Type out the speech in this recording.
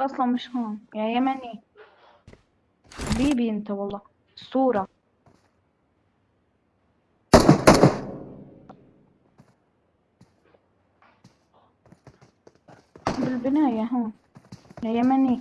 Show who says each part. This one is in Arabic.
Speaker 1: هو أصلا مش هون. يا يمني. حبيبي أنت والله. صورة بالبناية هون. يا يمني.